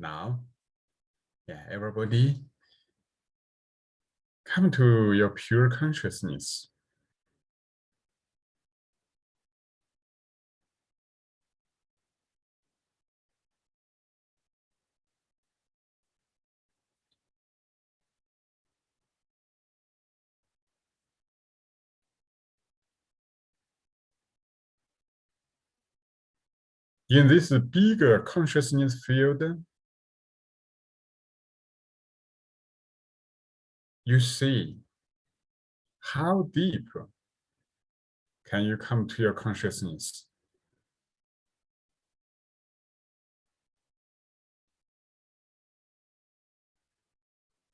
Now, yeah, everybody come to your pure consciousness. In this bigger consciousness field, you see how deep can you come to your consciousness?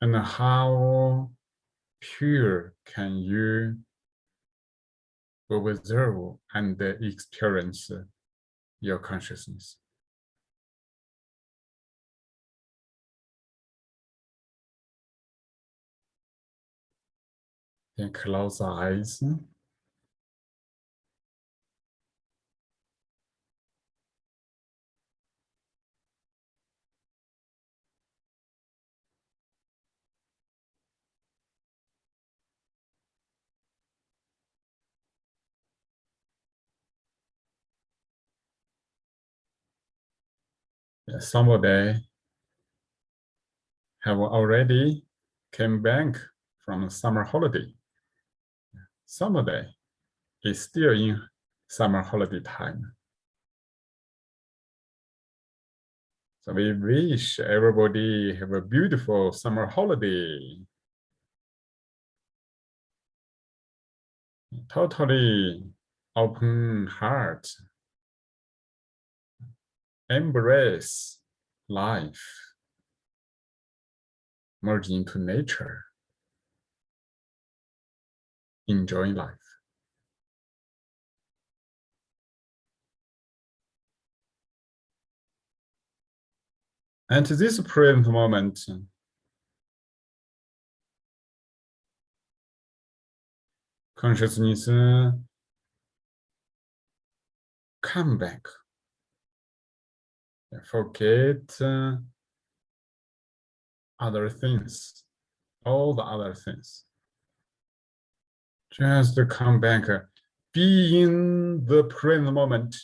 And how pure can you observe and experience your consciousness. Then close the eyes. somebody have already came back from summer holiday. Somebody is still in summer holiday time. So we wish everybody have a beautiful summer holiday. Totally open heart embrace life, merge into nature, enjoy life. And to this present moment, consciousness come back forget uh, other things, all the other things. Just come back, be in the present moment.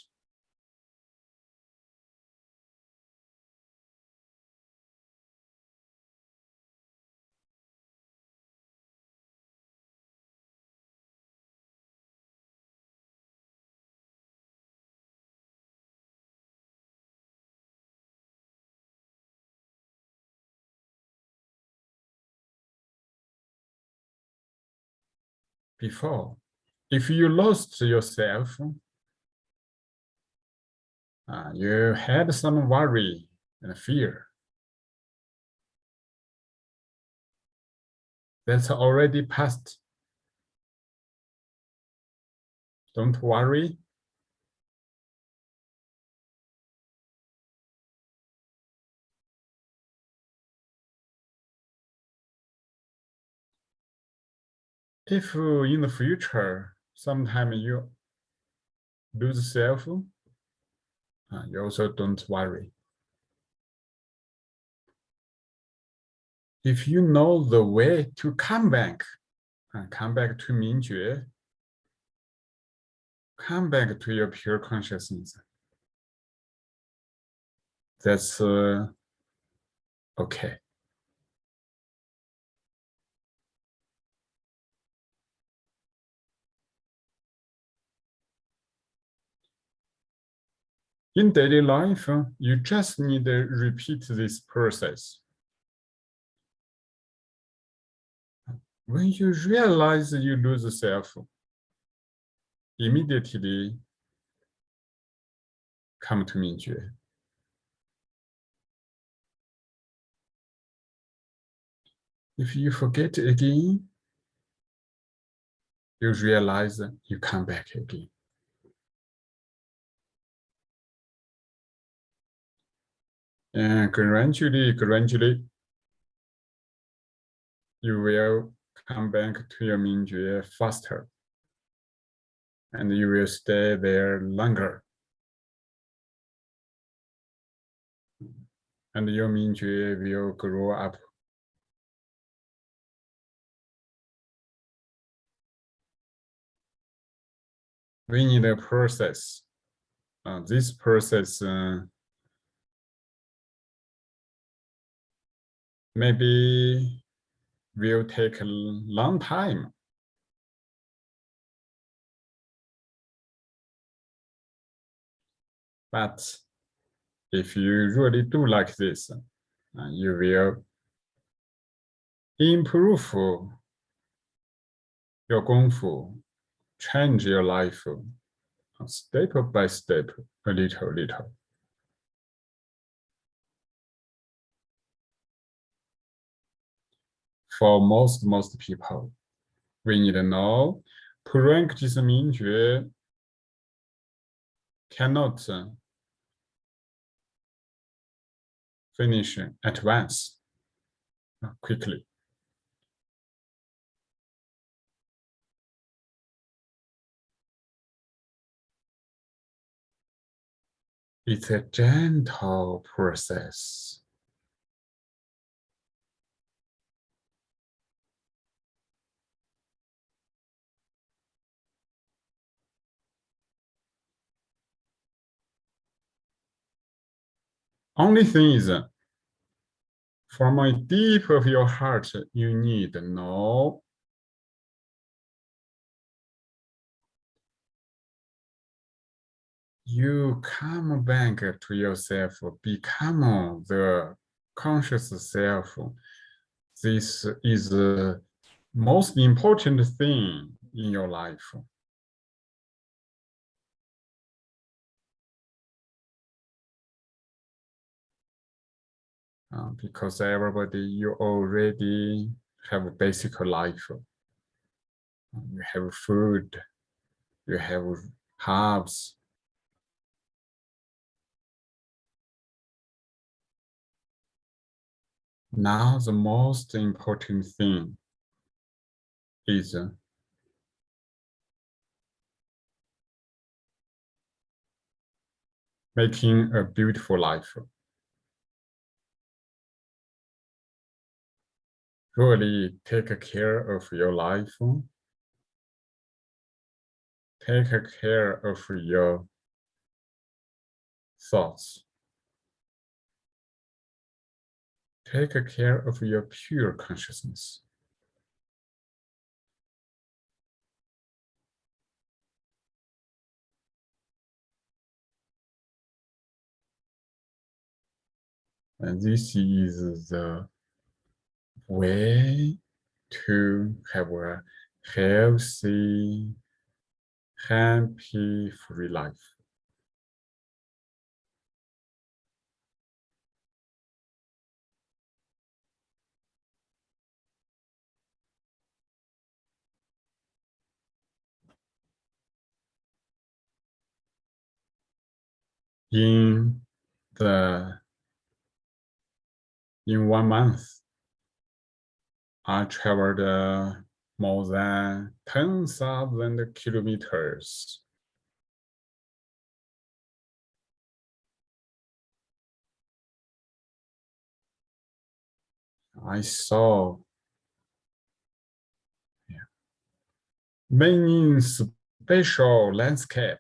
Before. If you lost yourself, uh, you had some worry and fear. That's already past. Don't worry. If in the future, sometime you lose self, uh, you also don't worry. If you know the way to come back, uh, come back to Mingjue, come back to your pure consciousness. That's uh, okay. In daily life, you just need to repeat this process. When you realize you lose self, immediately come to Mingjue. If you forget again, you realize you come back again. And gradually, gradually, you will come back to your Mingjue faster. And you will stay there longer. and your Mingjue will grow up. We need a process. Uh, this process uh, maybe will take a long time. But if you really do like this, uh, you will improve your gongfu, change your life uh, step by step, a little, little. For most, most people, we need to know practice Mingjue cannot uh, finish at once, uh, quickly. It's a gentle process. Only thing is, from a deep of your heart, you need to know you come back to yourself, become the conscious self. This is the most important thing in your life. Uh, because everybody, you already have a basic life. You have food, you have herbs, Now the most important thing is uh, making a beautiful life. Really take care of your life. Take care of your thoughts. Take care of your pure consciousness. And this is the way to have a healthy, happy, free life. in the in one month I traveled uh, more than 10,000 kilometers. I saw. Many special landscape.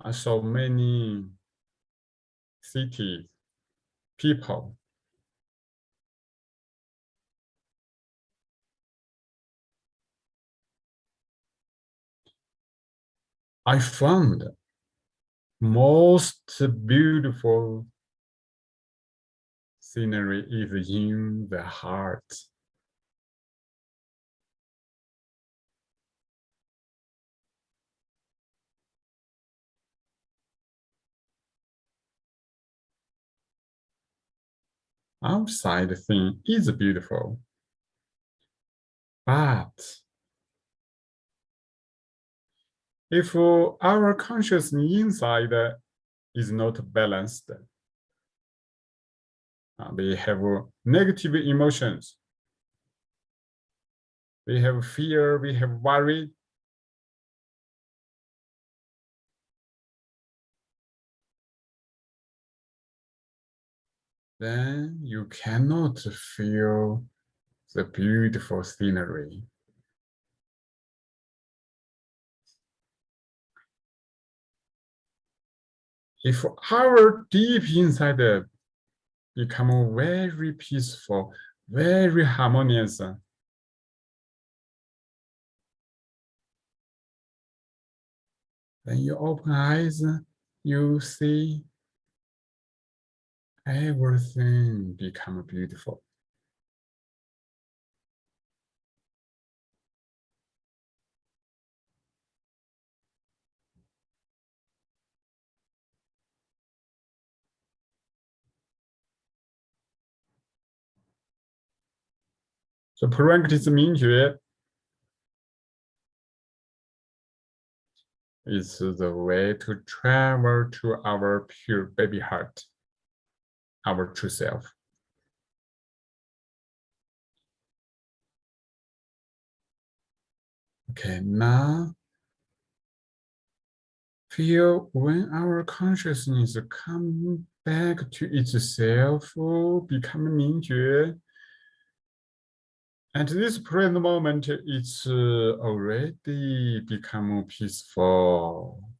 I saw many cities, people. I found most beautiful scenery is in the heart. Outside thing is beautiful. But if our consciousness inside is not balanced, uh, we have negative emotions, we have fear, we have worry, then you cannot feel the beautiful scenery. If our deep inside uh, become very peaceful, very harmonious, uh, then you open eyes, uh, you see everything become beautiful. So practice Mingjue is the way to travel to our pure baby heart our true self. Okay, now feel when our consciousness come back to itself, become Mingjue. At this present moment, it's uh, already become peaceful.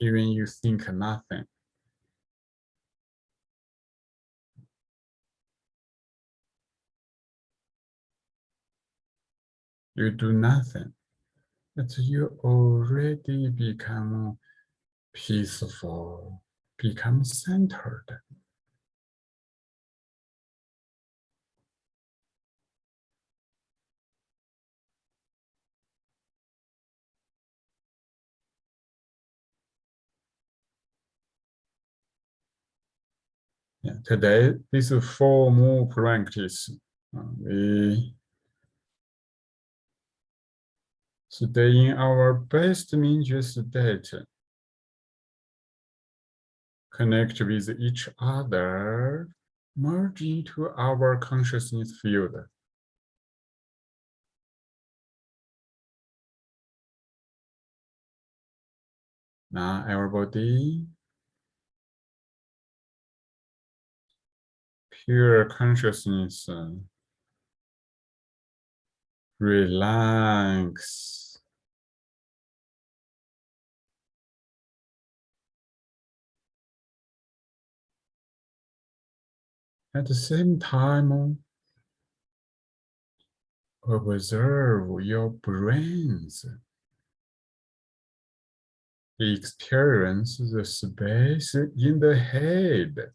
Even you think nothing. You do nothing, but you already become peaceful, become centered. Yeah, today, this formal practice, uh, we stay in our best Mingjue state, connect with each other, merge into our consciousness field. Now everybody pure consciousness relax. At the same time observe your brains experience the space in the head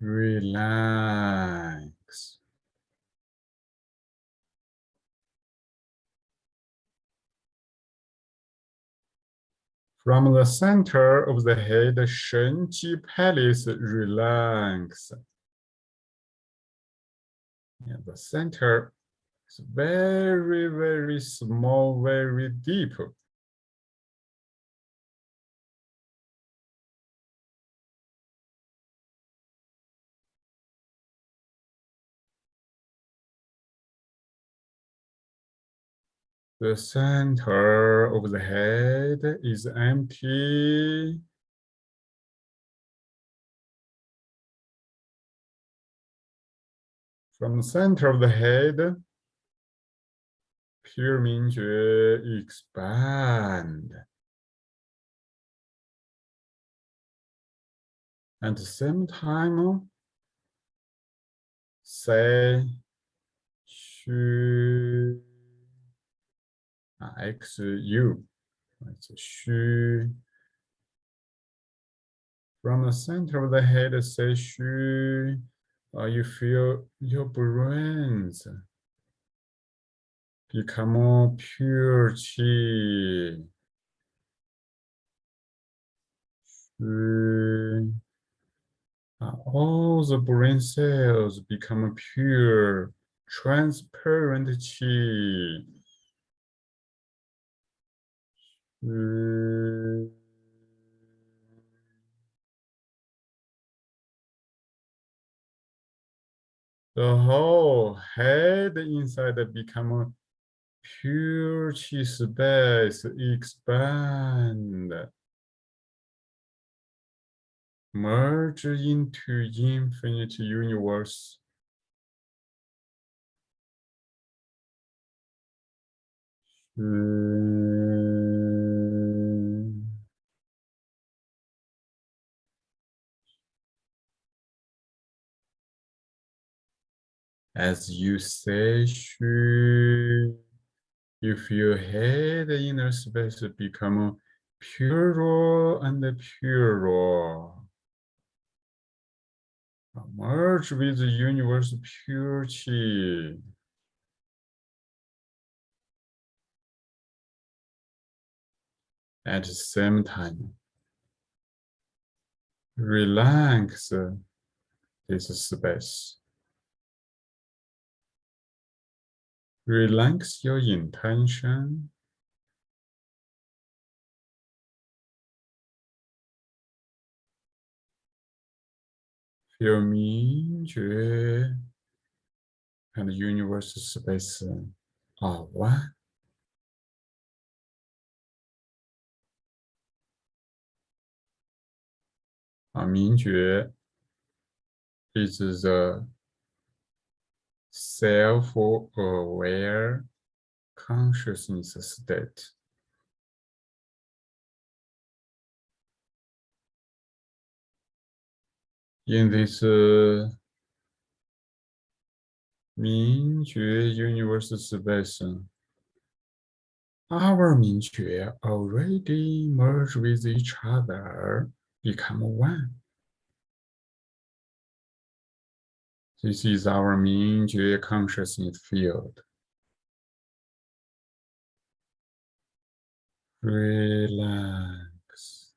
relax. From the center of the head, Shenji Palace, relax. The center is very, very small, very deep. The center of the head is empty. From the center of the head, pure Mingjue expand. At the same time, say, Xu. It's. From the center of the head, say xu. Uh, you feel your brains become more pure qi. Uh, all the brain cells become pure, transparent qi. Mm. The whole head inside become a pure space expand, merge into infinite universe. Hmm. As you say, Xu, you feel head inner space become purer and purer. Merge with the universe purity. At the same time, relax this space. Relax your intention. Feel me, Jue, and the universal space are one. Our Mingjue is the self-aware consciousness state. In this uh, Mingjue universe space, our Mingjue already merge with each other, become one. This is our 明觉 consciousness field. Relax.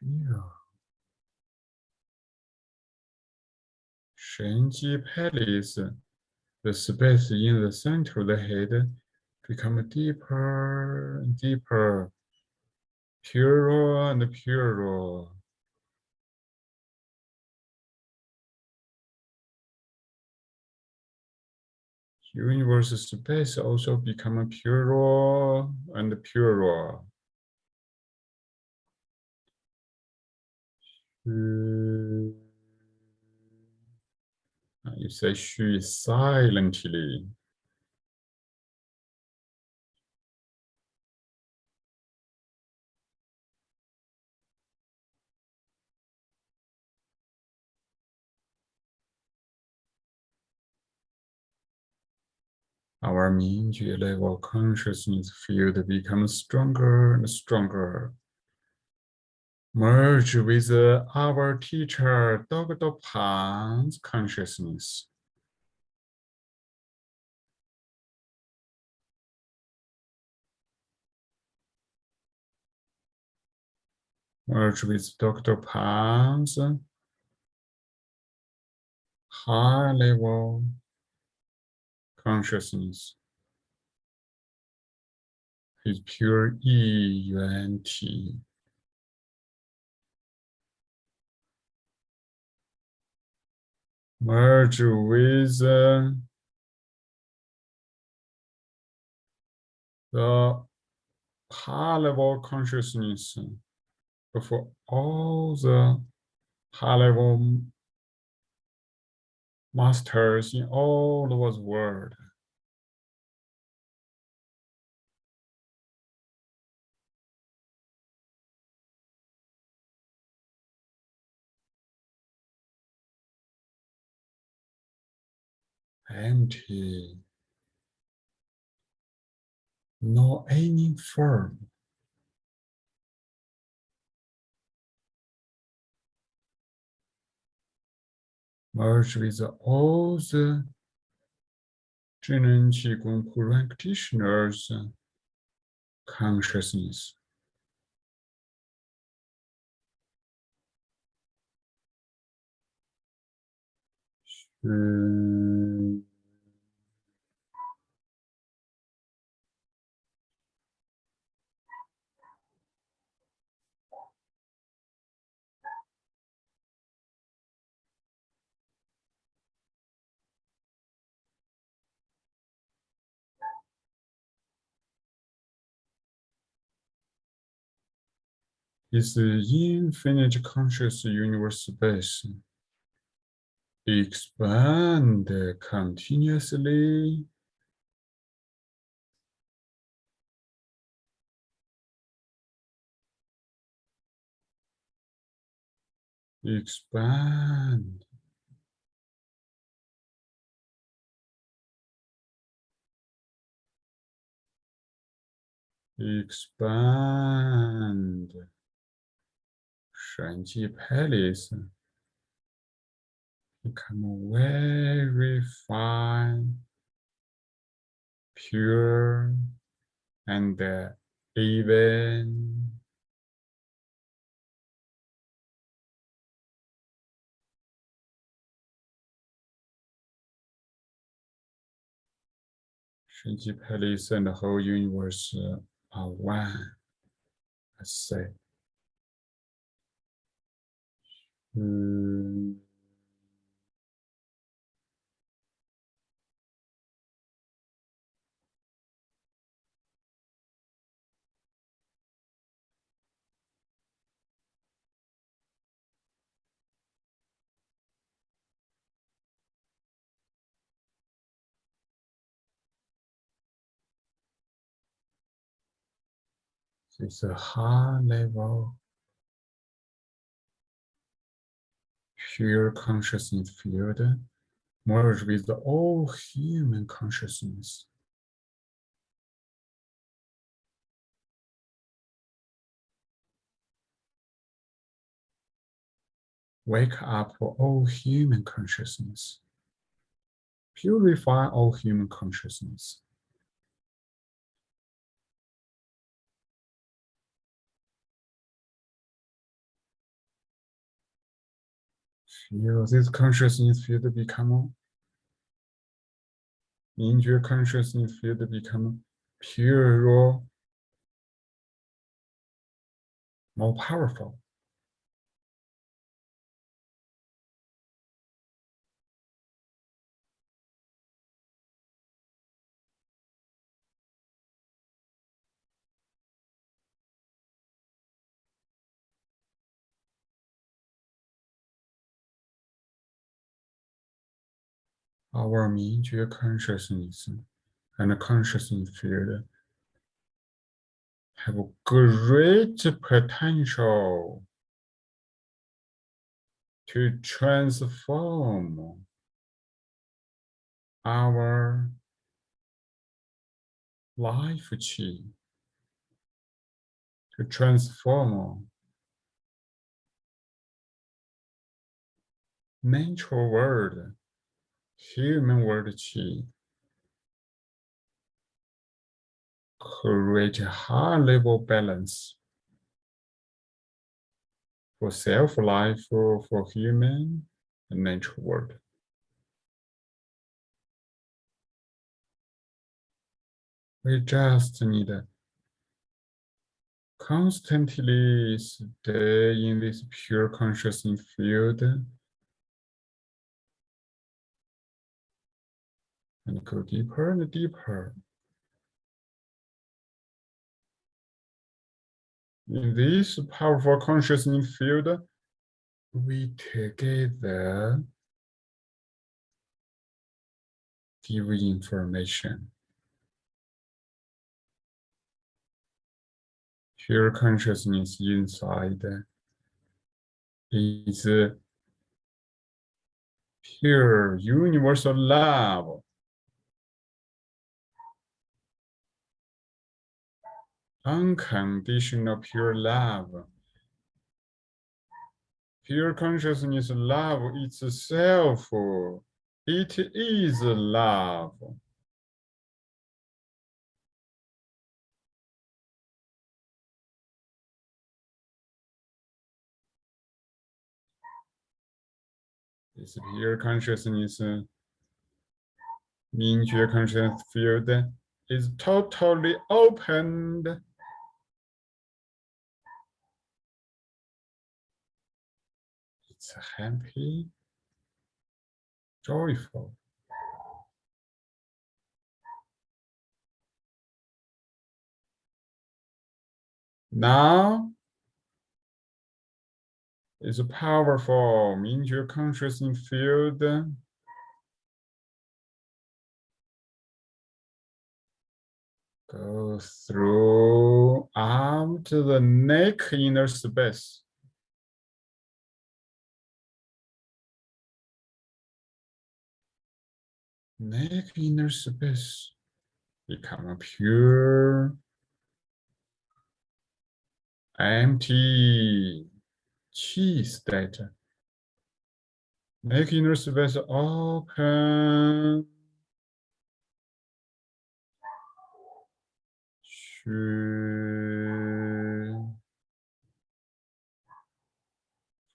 Feel. Shenji Palace, the space in the center of the head become deeper and deeper, purer and purer. Universe space also become purer and purer. Mm. You say she silently. Our Mingjue level consciousness field becomes stronger and stronger. Merge with uh, our teacher Dr. Pang's consciousness. Merge with Dr. Pang's high level consciousness. His pure E Yuan T. Merge with uh, the high level consciousness of all the high level masters in all over the world. Empty. No any form. merge with all the Zhineng Qigong practitioners' consciousness. Is the infinite conscious universe space Expand continuously. Expand. Expand. 神迹 Palace become very fine, pure, and even. 神迹 Palace and the whole universe are one. I say. Hmm. It's a high level pure consciousness field merge with all human consciousness. Wake up for all human consciousness. Purify all human consciousness. Feel this consciousness field become 明觉 consciousness field become pure, more powerful. Our 明觉 consciousness and consciousness field have great potential to transform our life chi, to transform natural world human world chi create a high level balance for self life for, for human and natural world. We just need constantly stay in this pure consciousness field and go deeper and deeper. In this powerful consciousness field, we together give information. Pure consciousness inside is pure universal love unconditional pure love. Pure consciousness love itself. It is love. This pure consciousness, 明觉 conscious field is totally opened It's happy, joyful. Now is a powerful Mingjue consciousness field. Go through arm to the neck inner space. Neck inner space become pure, empty chi state. Make inner space open.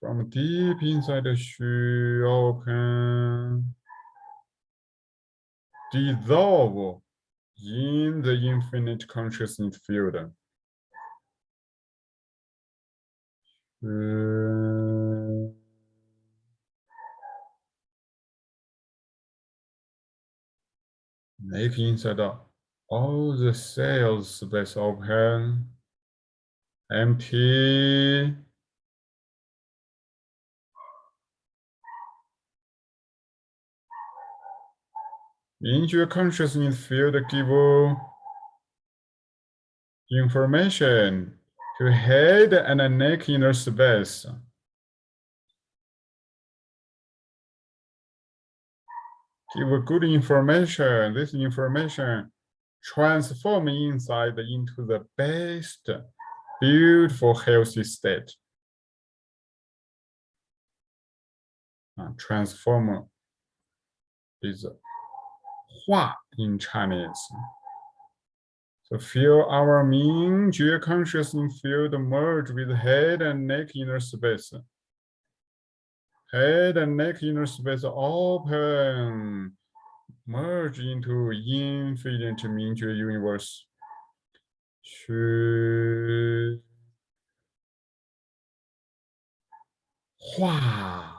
From deep inside the shu open. Dissolve in the infinite consciousness field. Uh, make inside all the cells space open, empty. Into your consciousness field give information to head and neck inner space. Give good information. This information transform inside into the best, beautiful, healthy state. Transform is Hua in Chinese. So feel our Jue consciousness field merge with head and neck inner space. Head and neck inner space open, merge into infinite Mingjue universe. Xu Hua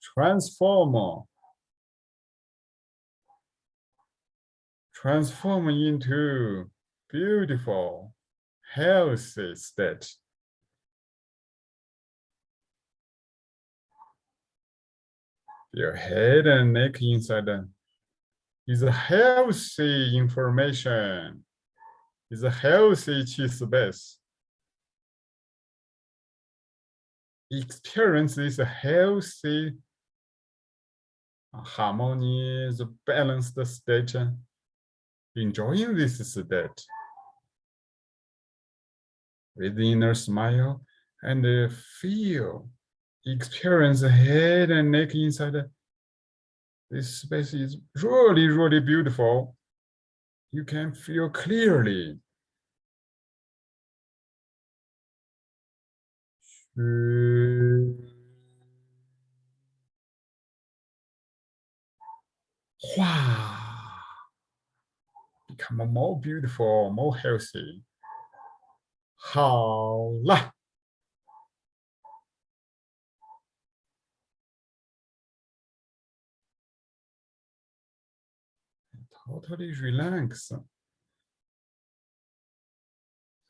transform transform into beautiful, healthy state. Your head and neck inside is a healthy information, is a healthy chi space. Experience this healthy, harmonious, balanced state enjoying this state with inner smile and feel, experience head and neck inside. This space is really, really beautiful. You can feel clearly. Wow become more beautiful, more healthy. 好了。Totally relax.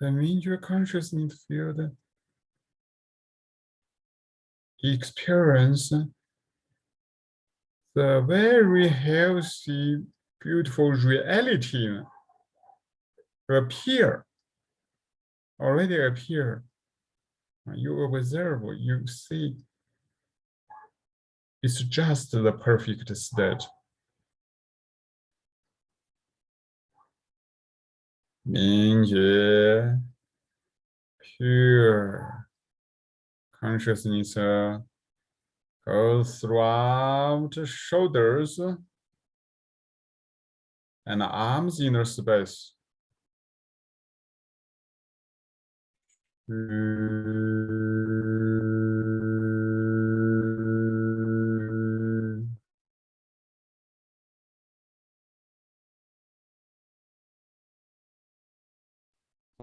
That means your consciousness field experience the very healthy beautiful reality appear, already appear. You observe, you see, it's just the perfect state. Mingjue, pure consciousness uh, goes throughout shoulders and arms inner space. The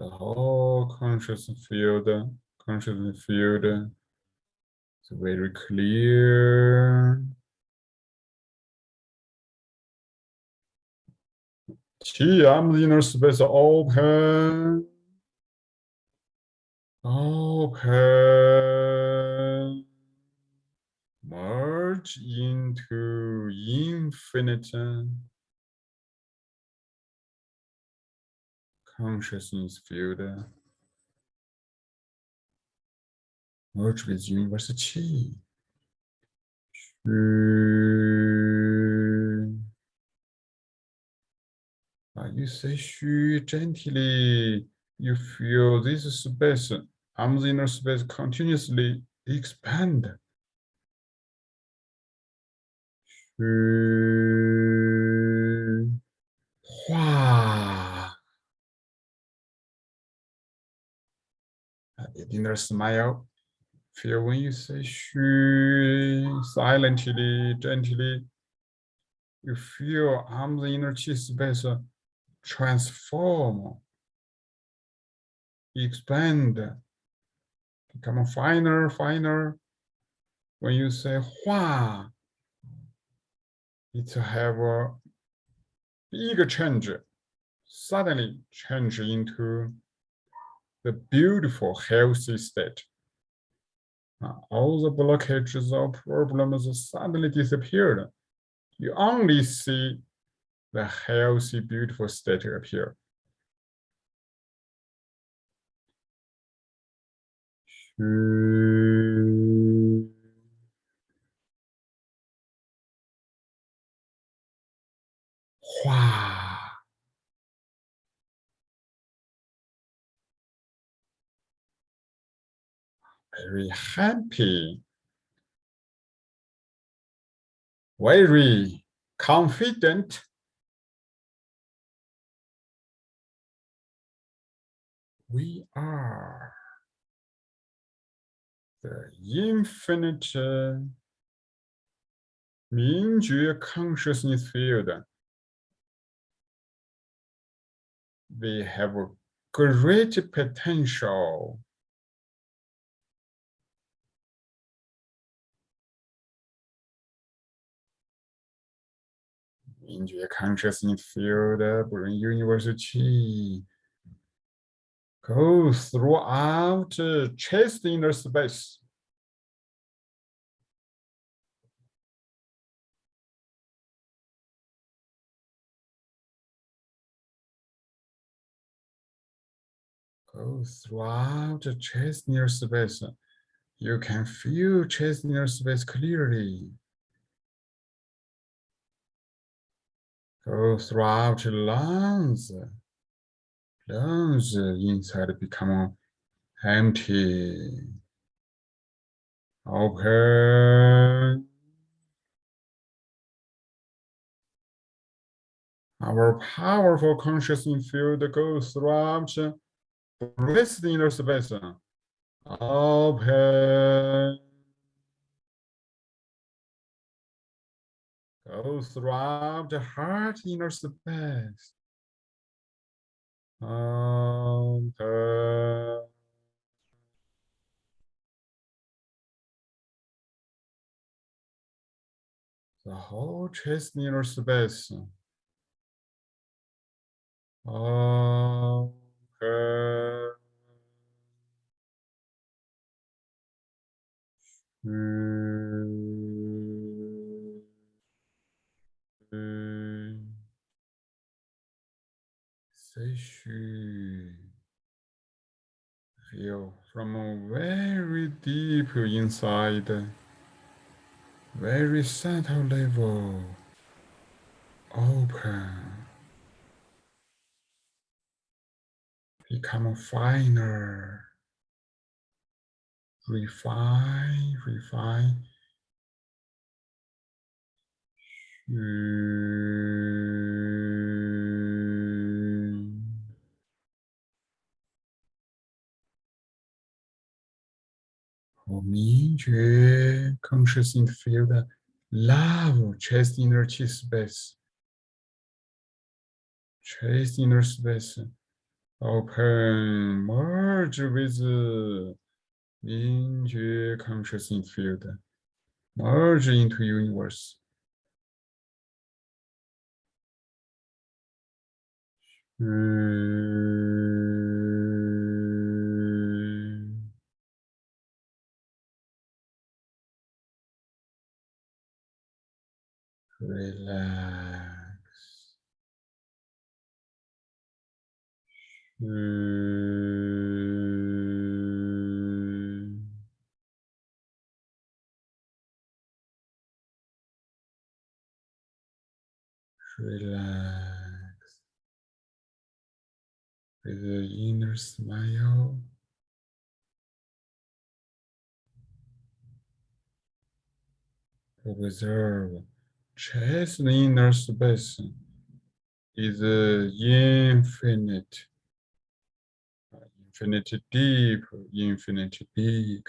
whole conscious field, conscious field is very clear. Chi arms inner space open. Open. merge into infinite consciousness field merge with universal chi. Uh, you say shu gently, you feel this space, arm's inner space continuously expand. Hua. The inner smile. Feel when you say shu, silently, gently, you feel arm's inner chi space transform, expand, become finer, finer. When you say Hua, it have a big change, suddenly change into the beautiful, healthy state. All the blockages or problems suddenly disappeared. You only see the healthy, beautiful state appear. Wow. Very happy. Very confident. We are the infinite uh, Mingjue consciousness field. We have a great potential Mingjue consciousness field, bring university go throughout uh, chest inner space. Go throughout the uh, chest inner space. You can feel chest inner space clearly. Go throughout the lungs lungs inside become empty. Open. Our powerful consciousness field goes throughout breath inner space. Open. Go throughout the heart inner space. The whole chest inner space. Uh, feel from a very deep inside, very subtle level, open, become finer, refine, refine. Conscious in field, love chest inner space. Chest inner space. Open, merge with Mingjue conscious in field. Merge into universe. Relax. Relax. With the inner smile. Observe chest inner space is infinite, infinite deep, infinite big.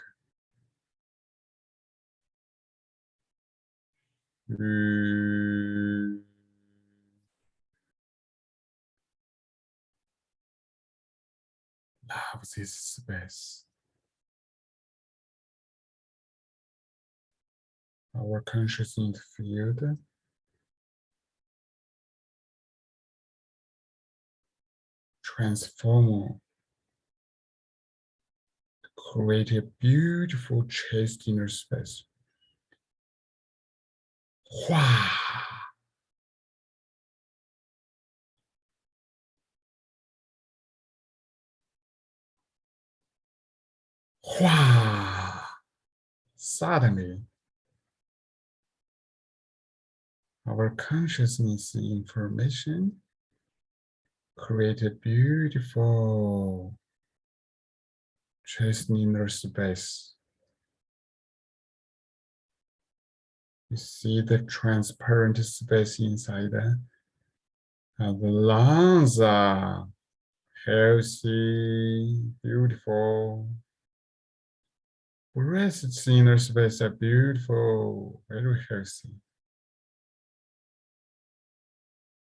Mm. Love this space. Our consciousness field transform create a beautiful chest inner space. Wow. Wow. Suddenly, our consciousness information create a beautiful chest inner space. You see the transparent space inside and the uh, lungs are healthy, beautiful. Breasts inner space are beautiful, very healthy.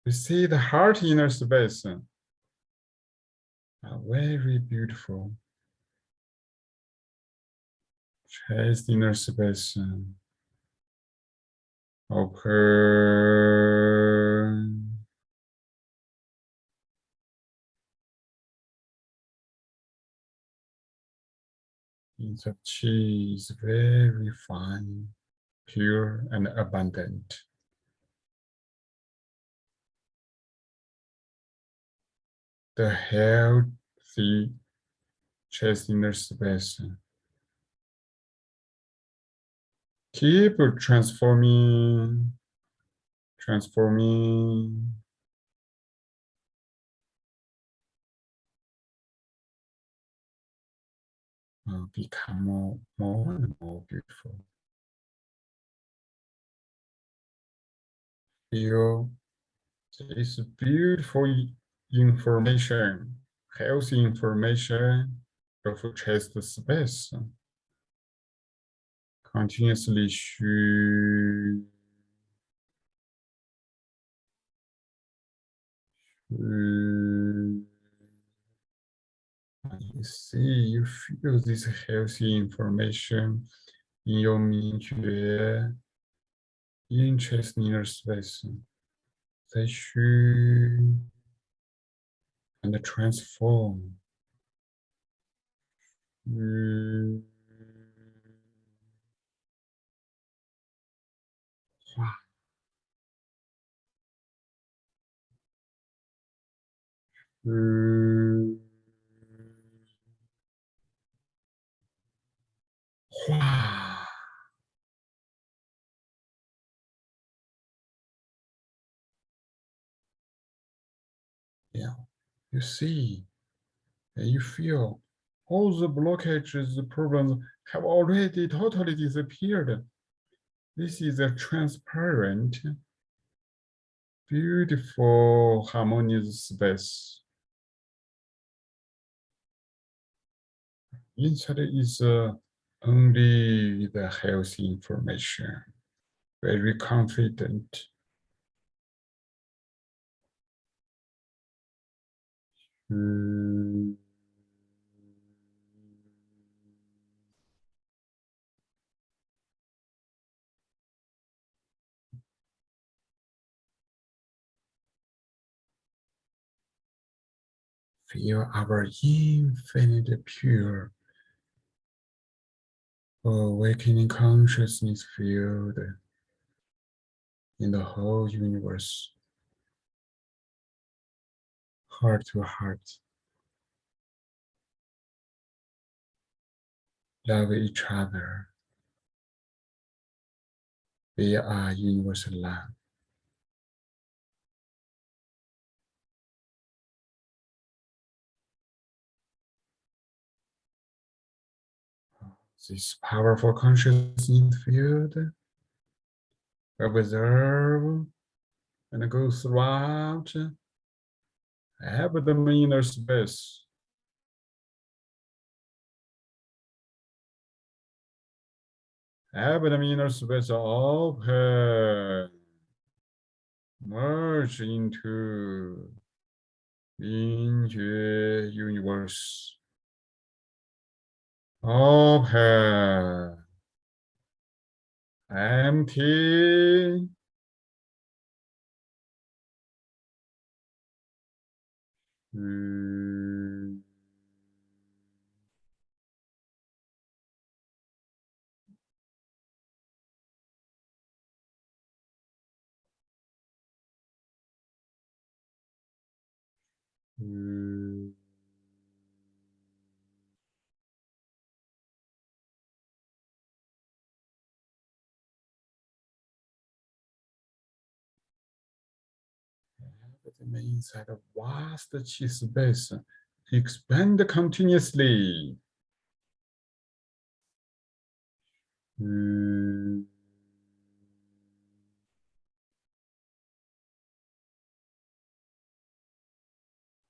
You see the heart inner space are very beautiful. Chest inner space open. Its chi is very fine, pure and abundant. The healthy chest inner space keep transforming, transforming. Uh, become more, more and more beautiful. Feel this beautiful information, healthy information of chest space continuously shoot, you see, you feel this healthy information in your minutiae, in chest inner space. They shoot and transform. Mm. Mm. Yeah, you see, and you feel all the blockages, the problems have already totally disappeared. This is a transparent, beautiful, harmonious space. Inside is uh, only the healthy information, very confident. Hmm. Feel our infinite pure awakening consciousness field in the whole universe. Heart to heart. Love each other. We are universal love. This powerful consciousness field observe and go throughout the inner space. Abdominal space open, merge into into universe. Open, empty, Hmm. Hmm. Inside of vast chi space expand continuously. Hmm.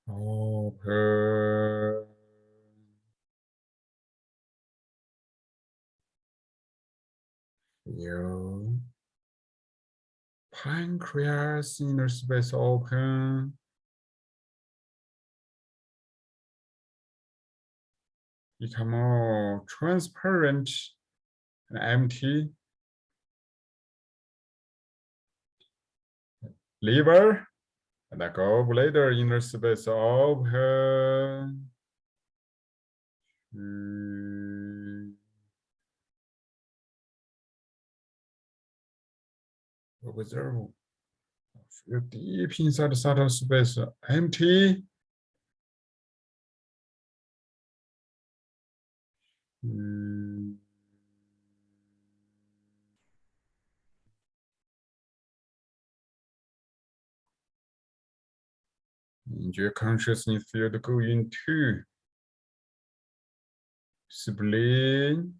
Open. Pancreas inner space open. Become more transparent and empty. Liver and the gallbladder inner space open. Hmm. Observe. Deep inside the subtle space, empty. Hmm. And your consciousness field go into spleen,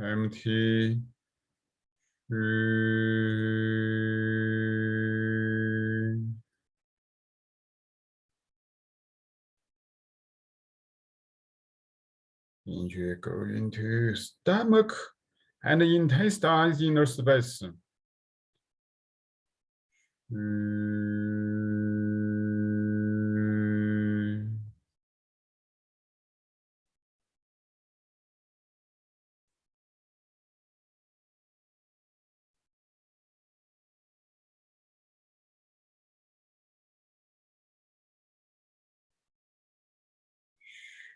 empty. And you go into stomach and intestines inner space.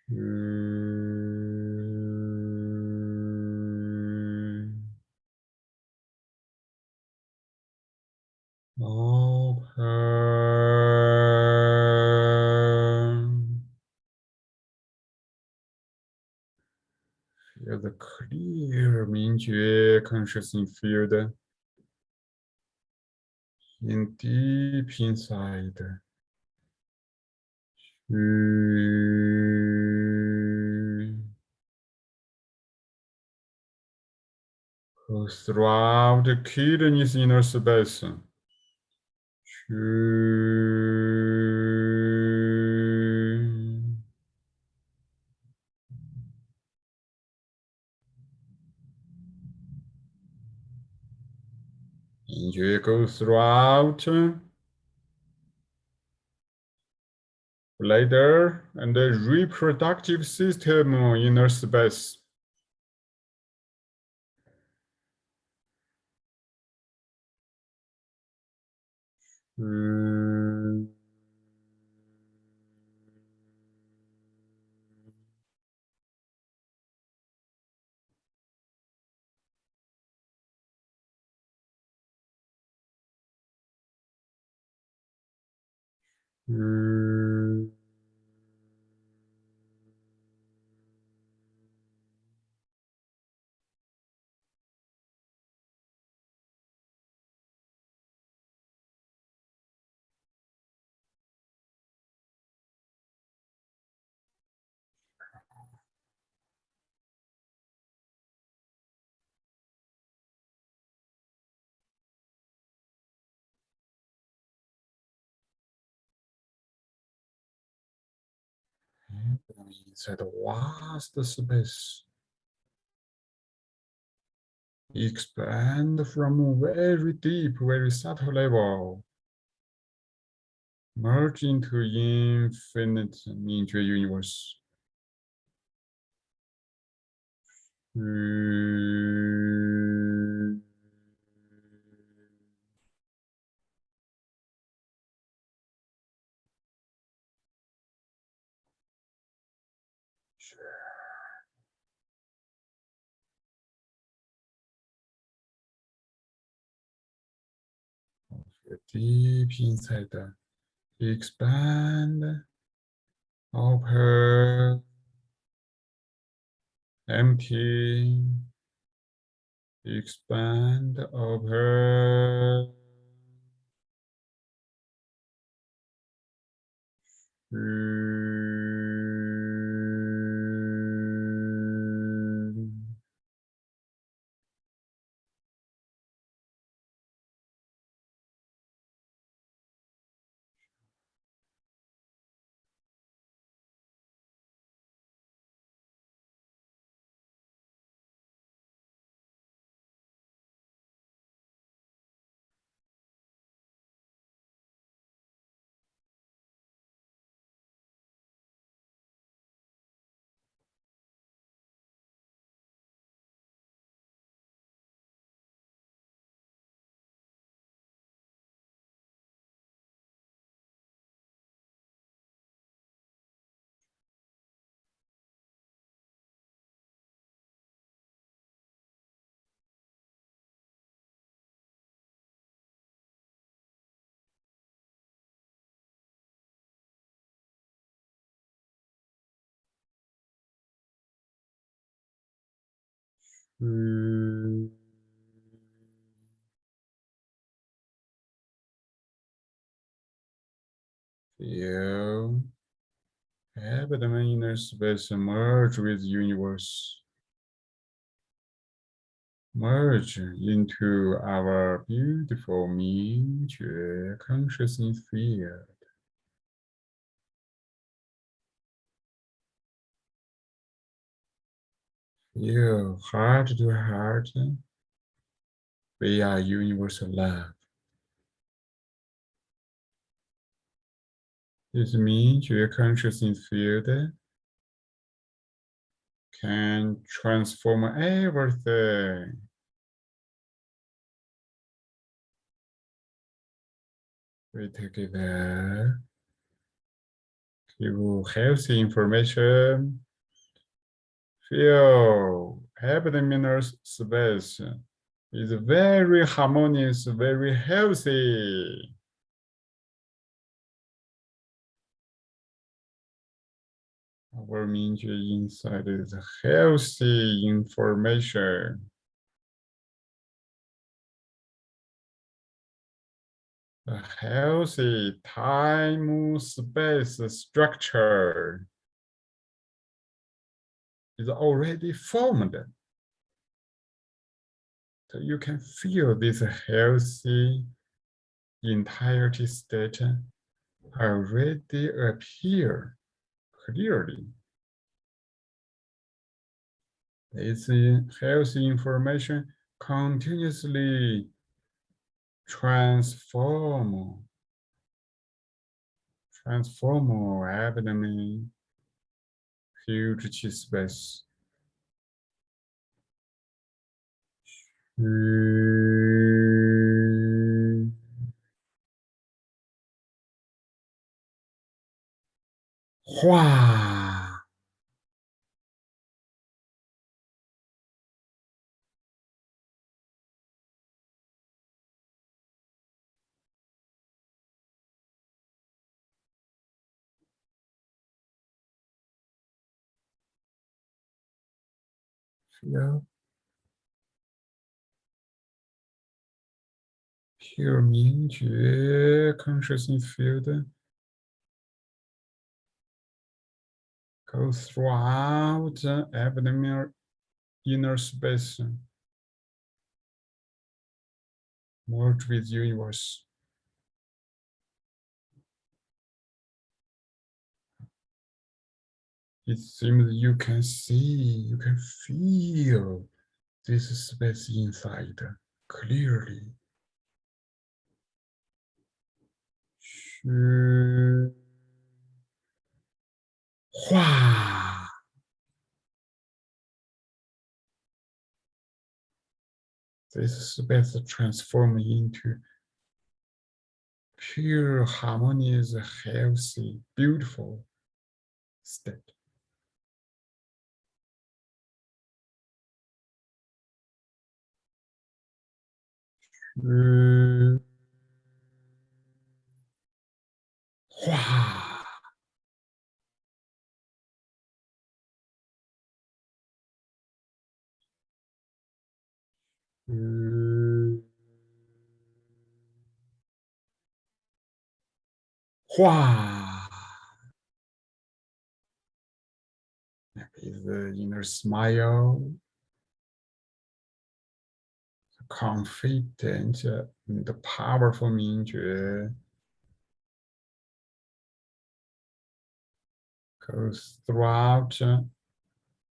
Open. Feel the clear 明觉 consciousness field in deep inside. Hmm. Throughout the kidneys inner space. Hmm. Enjoy go throughout bladder and the reproductive system inner space. Mm. 在的 vast space expand from very deep, very subtle level, merge into infinite, into a universe. Deep inside, expand, open, empty, expand, open. Mm. Feel abdomen inner space merge with universe. Merge into our beautiful Mingjue consciousness field. Feel heart to heart. We are universal love. This means your consciousness field can transform everything. We together give healthy information feel abdominal space is very harmonious, very healthy. Our Mingjue inside is healthy information. A healthy time space structure is already formed. So you can feel this healthy entirety state already appear clearly. This healthy information continuously transform transform abdomen huge chi space. Hmm. Wow. Feel pure 明觉 consciousness field. Go throughout the abdominal inner space. Merge with universe it seems you can see, you can feel this space inside clearly. 是化 This space transform into pure, harmonious, healthy, beautiful state. 음, 와. 음, 와. Is the inner smile confident the powerful 明觉 goes throughout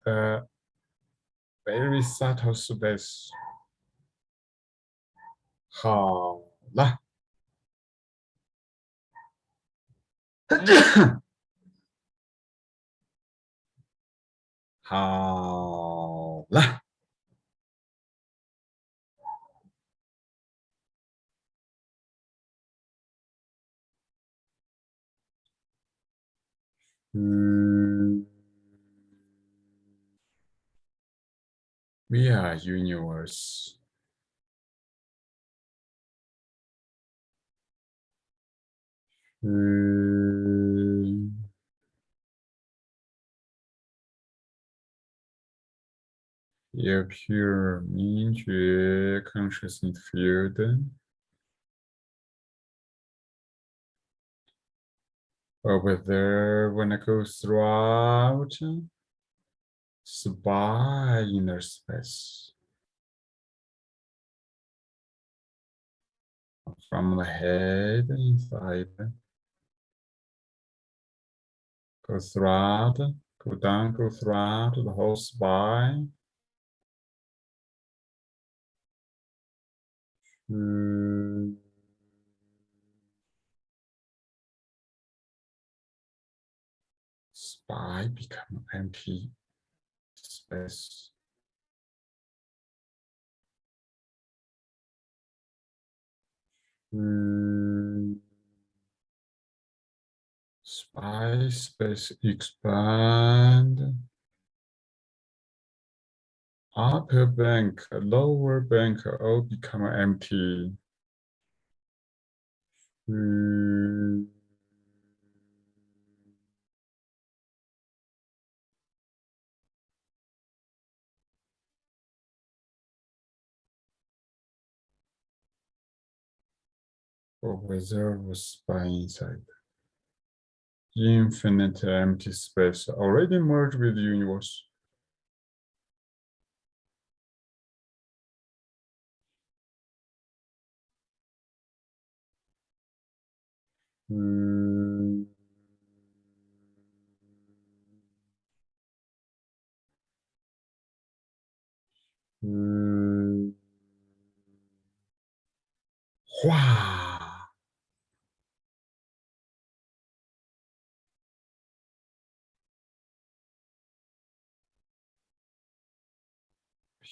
the very subtle space. 好了，好了。 Hmm. We are universe. Yeah, pure 明觉 consciousness field. Over there when it goes throughout spy inner space. From the head inside. Go throughout go down go throughout the whole spine. Mm. By become empty space. Mm. Space, space expand. Upper bank, lower bank all become empty. Mm. Of reserve by inside. The Infinite empty space already merged with the universe. Mm. Mm. Wow.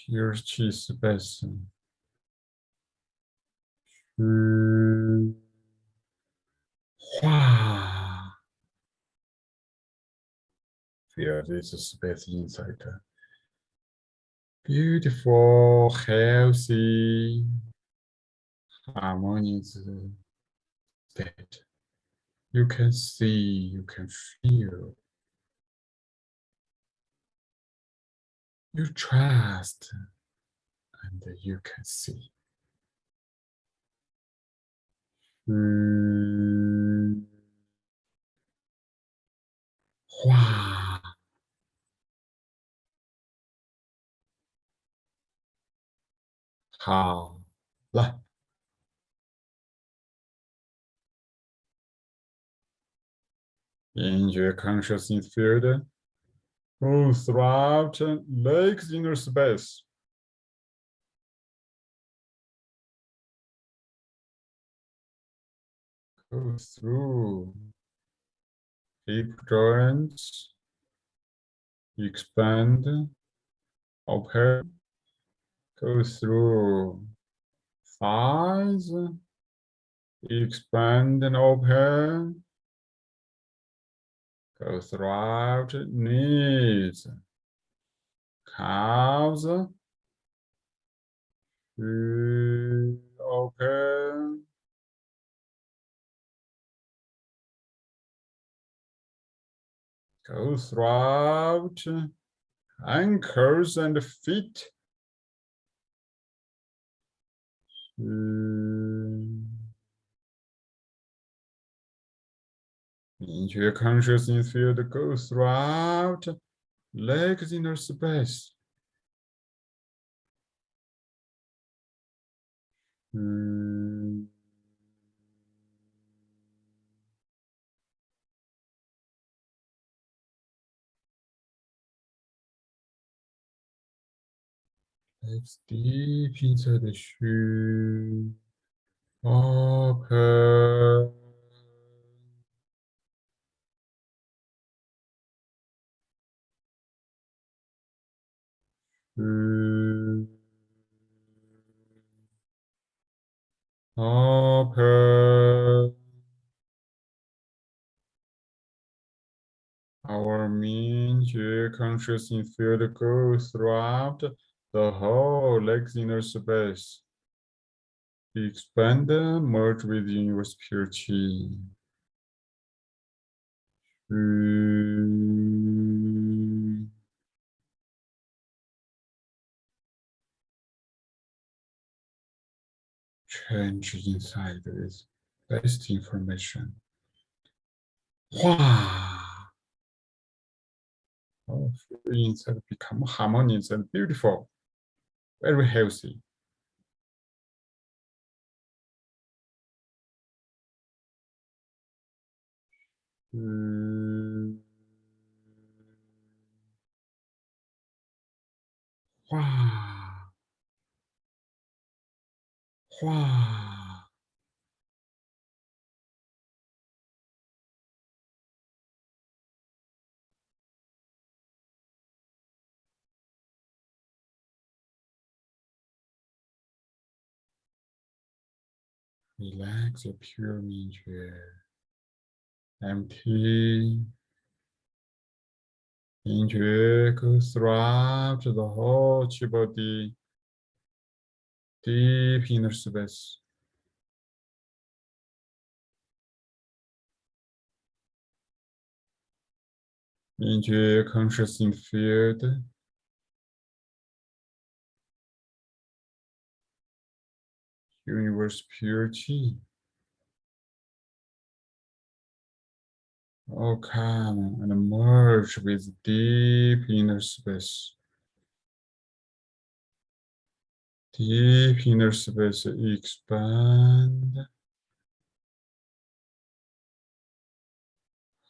Pure cheese basin. Wow. Feel this is space inside. Beautiful, healthy, harmonious uh, state. You can see, you can feel You trust and you can see. Mm. Wow. How? 来。In your consciousness field, move throughout Lake's inner space. Go through. Hip joints, expand, open, go through. Thighs, expand and open, go throughout knees, calves, open, go throughout ankles and feet. Into your consciousness field go throughout legs inner space. Hmm. Legs deep inside the shoe. Open. Mm. Open. Our mean consciousness field goes throughout the whole inner space. Expand, merge within your spirit chi. Mm. Change inside is best information. Wow. Oh, inside become harmonious and beautiful, very healthy. Mm. Wow. Relax your pure 明觉 empty. Injure goes throughout the whole body, deep inner space. Into conscious field. Universe purity. Oh, come and merge with deep inner space. Deep inner space expand.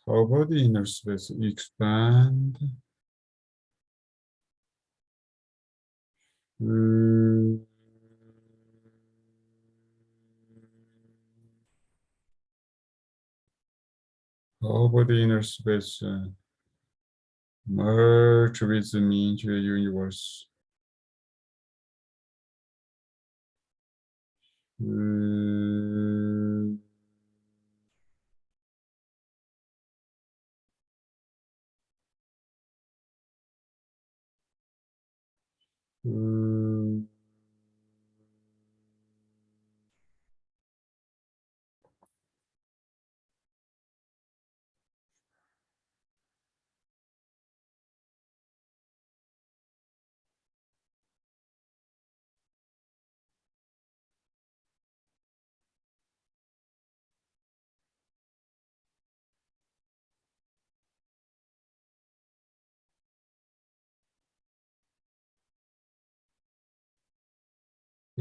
How about the inner space expand? Mm. about the inner space, uh, merge with me into the universe. Uh, uh,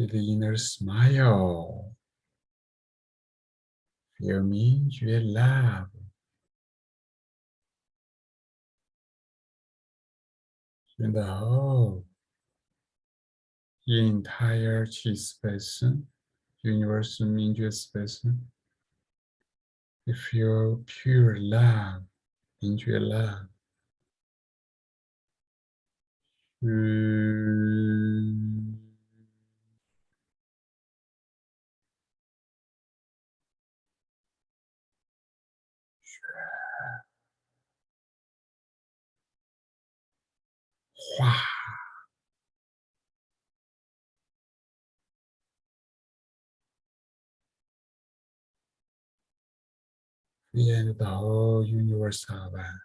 the inner smile. Feel Mingjue love. In the whole entire Qi space, universal Mingjue space, you feel pure love, Mingjue love. Mm. We and the whole universe are one.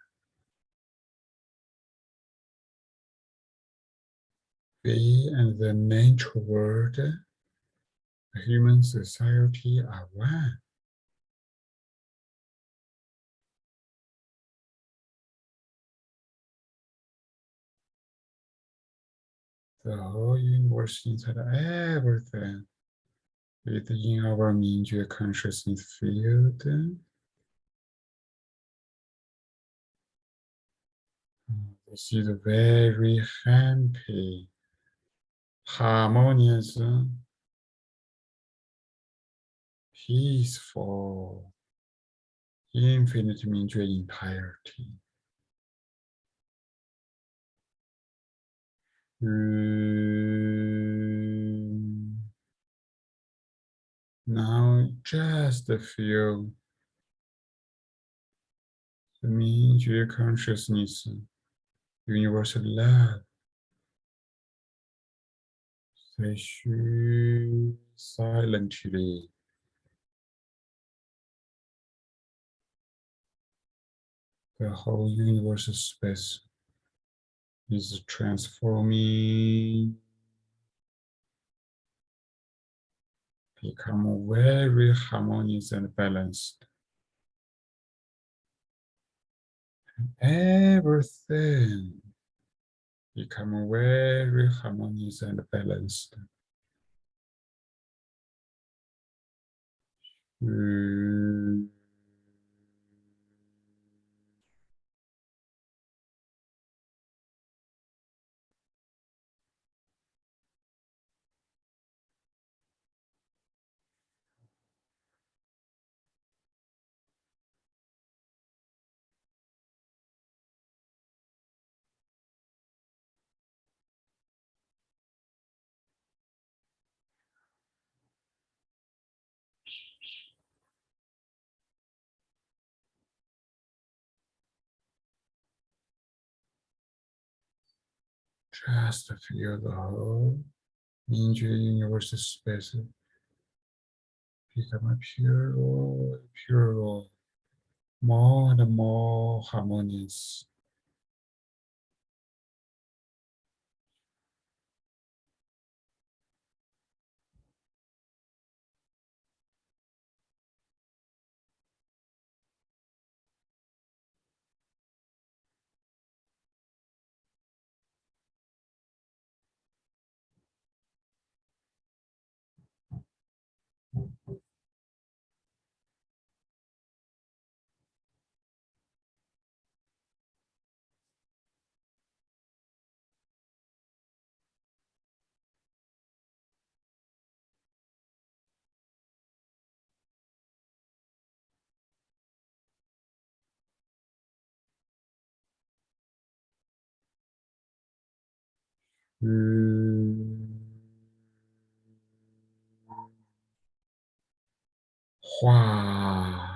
We and the nature world, the human society are one. The whole universe inside everything within our Mingjue consciousness field. This is very happy, harmonious, peaceful, infinite Mingjue entirety. Mm. Now just a few. the Mingjue consciousness, universal love. Say silently. The whole universal space is transforming, become very harmonious and balanced. Everything become very harmonious and balanced. Mm. Just feel the whole Mingjue universal space. Become a pure, pure, more and more harmonious. 画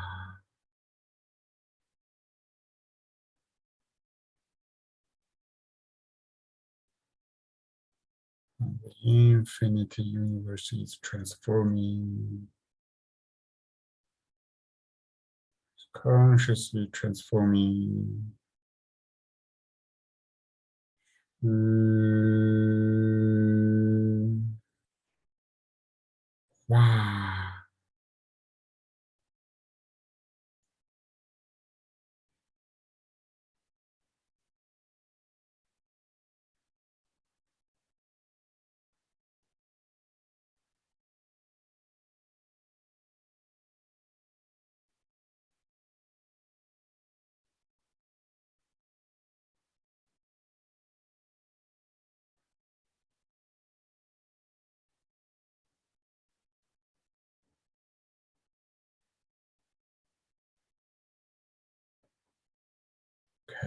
infinite universe is transforming, consciously transforming. Mm. Wow.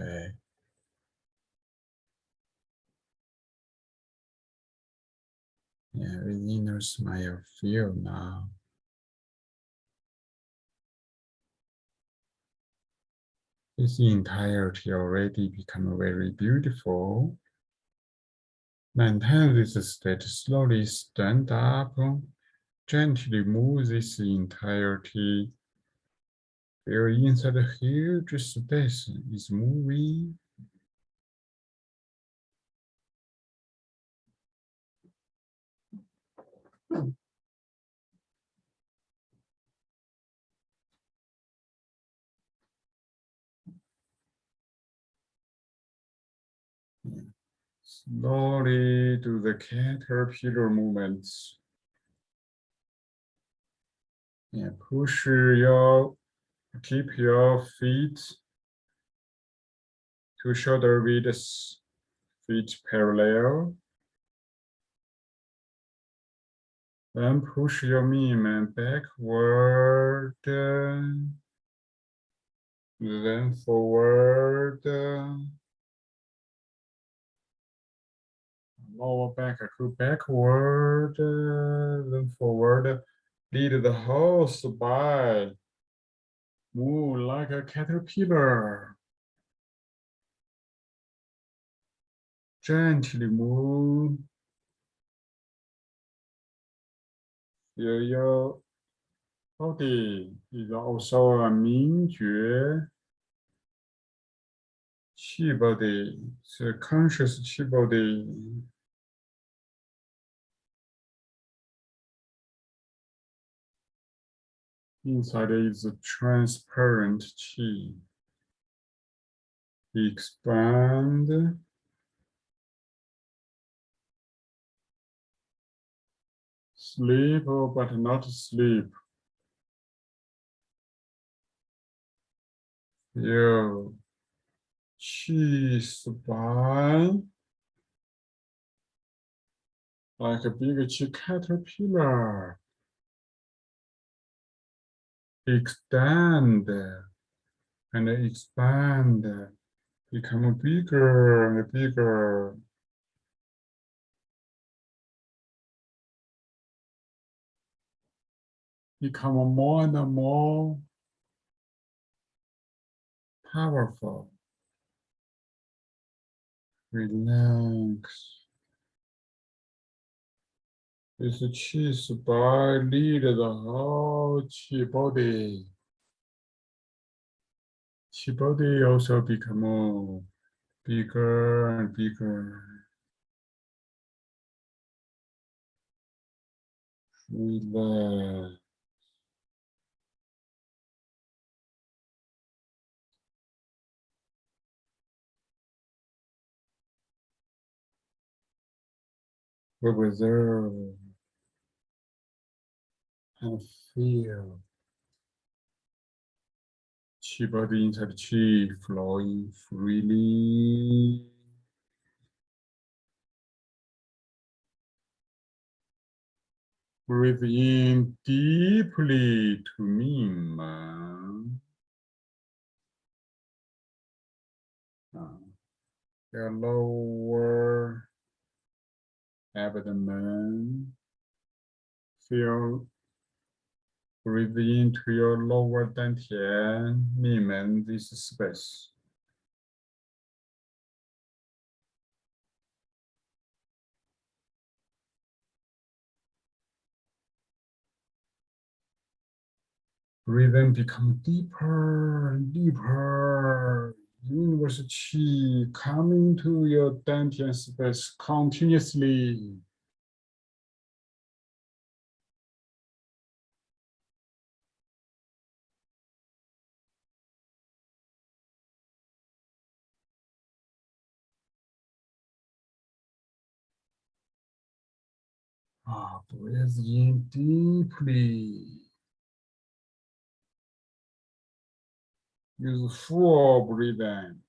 Okay. Yeah, inner smile, feel now. This entirety already become very beautiful. Maintain this state, slowly stand up, gently move this entirety. Feel inside the huge space is moving. Slowly do the caterpillar movements. Yeah, push your, keep your feet to shoulder width, feet parallel. Then push your movement backward, then forward. Lower back to backward, then forward, lead the whole by, move like a caterpillar. Gently move. Feel your body is also a Mingjue Qi body, a conscious Qi body. Inside is a transparent chi. Expand. Sleep, oh, but not sleep. Feel chi spine. Like a big chi caterpillar extend and expand, become bigger and bigger. Become more and more powerful. Relax. This chi by lead the whole body. Chi body also become bigger and bigger. Relax. Observe and feel chi body inside chi flowing freely. Breathe in deeply to Ming ah. Your lower abdomen. Feel Breathe into your lower dantian, Mingmen, this space. Breathe in, become deeper and deeper. Universe Qi coming to your dantian space continuously. Ah, breathe in deeply. Use full breathing.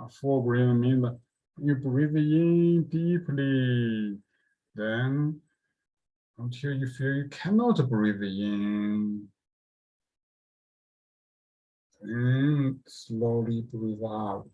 A full breathing means you breathe in deeply. Then until you feel you cannot breathe in. And slowly breathe out.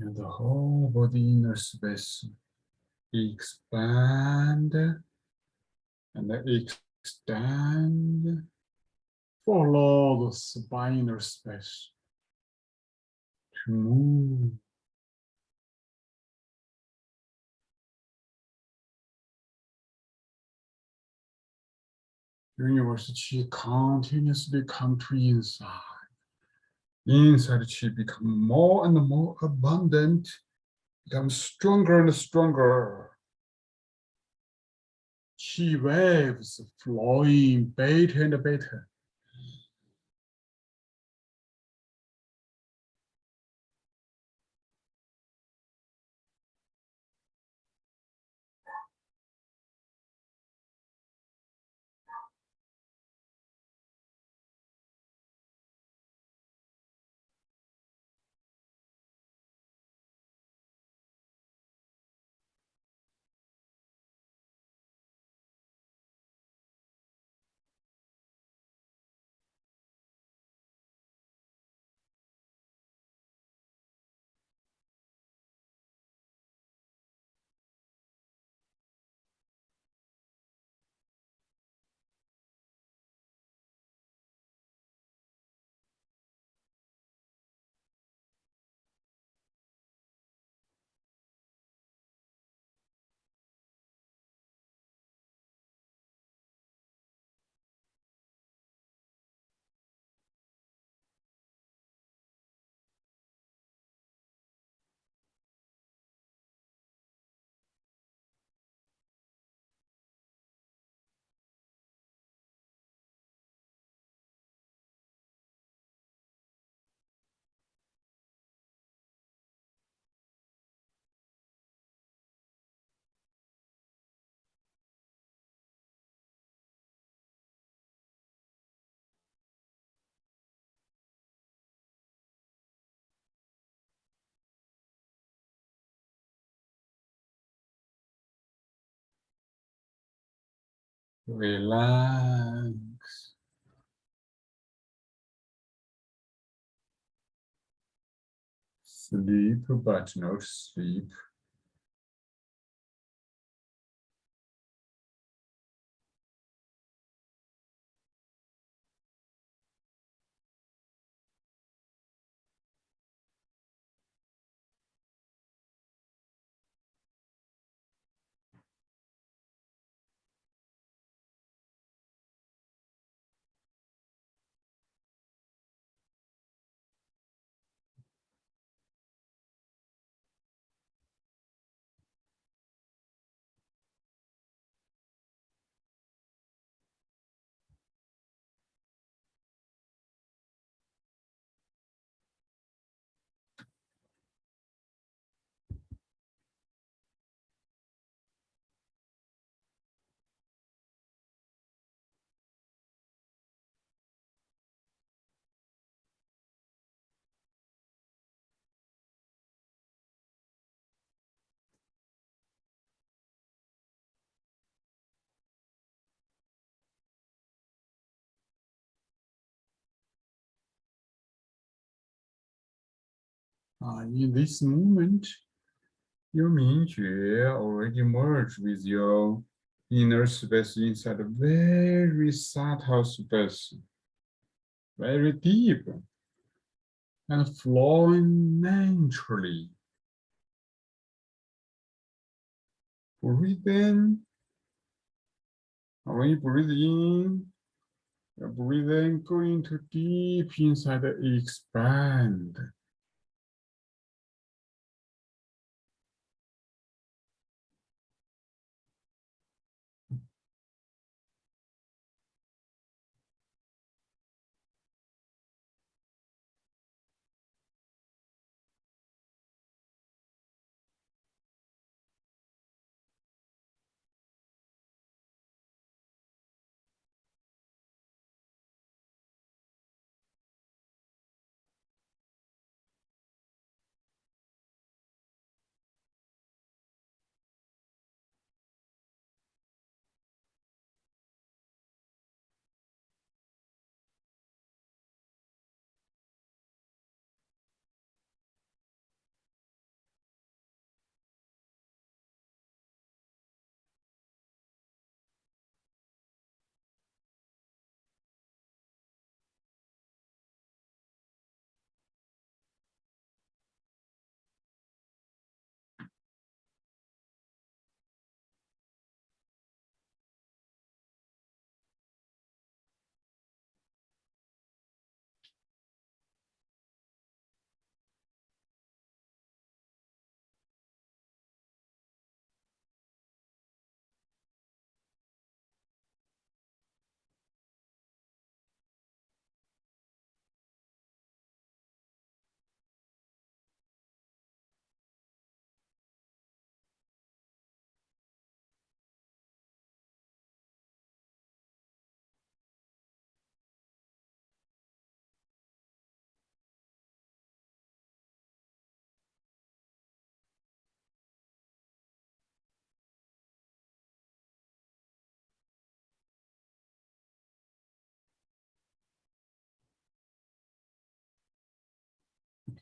And the whole body inner space expand and extend. Follow the spinal space to move. Universe chi continuously come to inside. Inside chi become more and more abundant, become stronger and stronger. Chi waves flowing better and better. Relax. Sleep, but no sleep. Uh, in this moment, your Mingjue already merged with your inner space inside a very subtle space, very deep and flowing naturally. Breathe in. When you breathe in, your breathing going to deep inside, expand.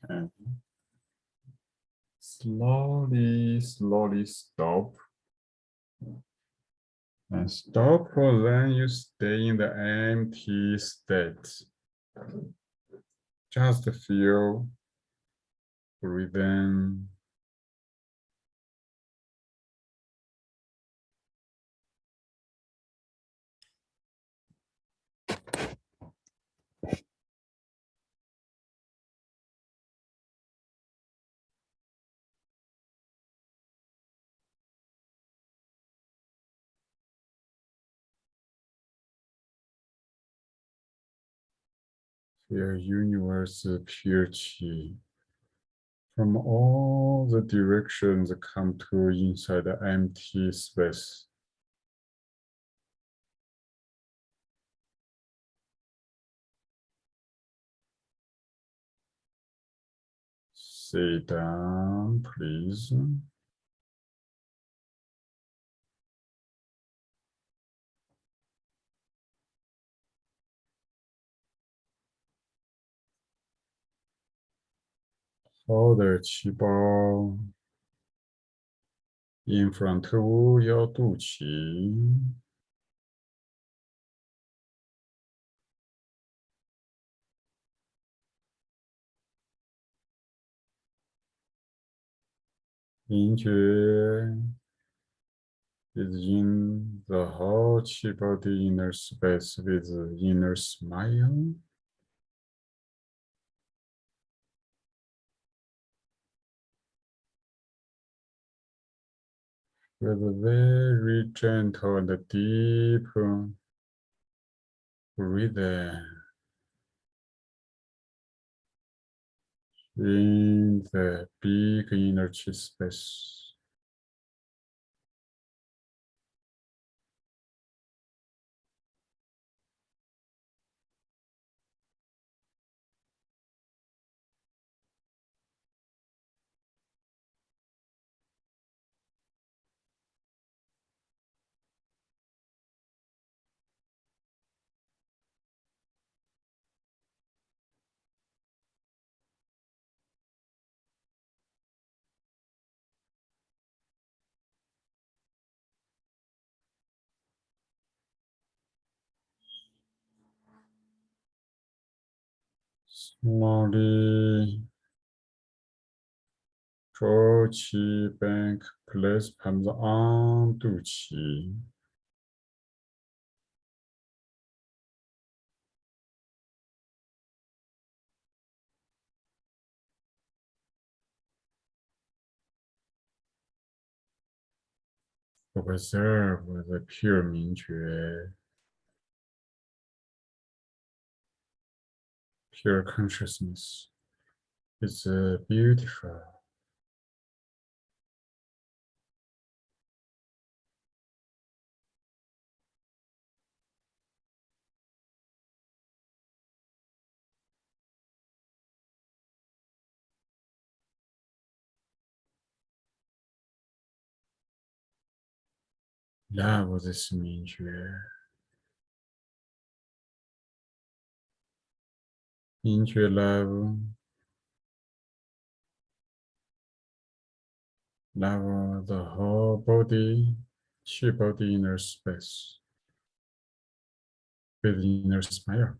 Okay. Slowly, slowly stop. And stop, for then you stay in the empty state. Just feel, breathe Feel universe chi. From all the directions come to inside the empty space. Sit down, please. 好的气包，in front of 要肚脐，感觉 is in the whole 气包的 inner space with inner smile。 With a very gentle and deep breathing in the big energy space. Mori Tochi Bank Place Pamza An reserve Observe the pure Mingjue pure consciousness is uh, beautiful. Love this 明 into your level, level the whole body, chi body inner space with inner smile.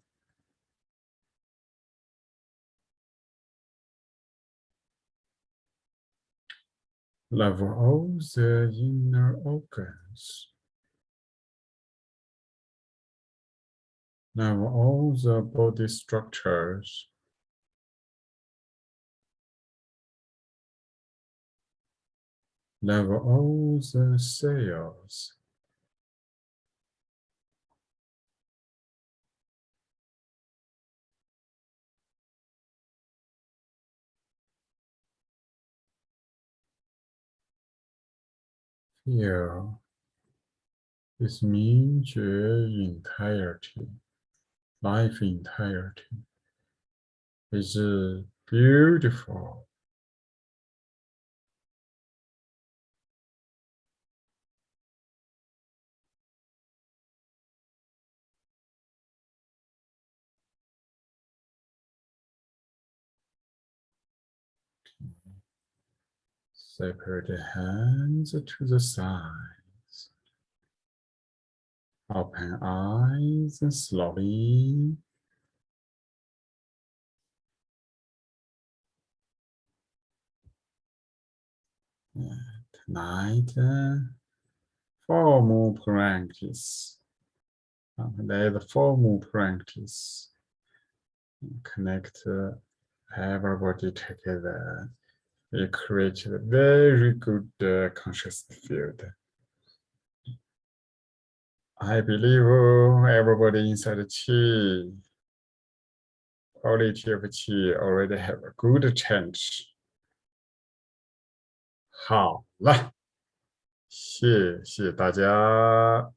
Level all the inner organs. Now all the body structures level all the cells. Feel this means entirety life entirety is uh, beautiful. Separate hands to the side. Open eyes slowly. Tonight, uh, more practice. Uh, there's formal practice. Connect uh, everybody together. We create a very good uh, conscious field. I believe everybody inside the Qi, quality of Qi already have a good change. 好了，谢谢大家。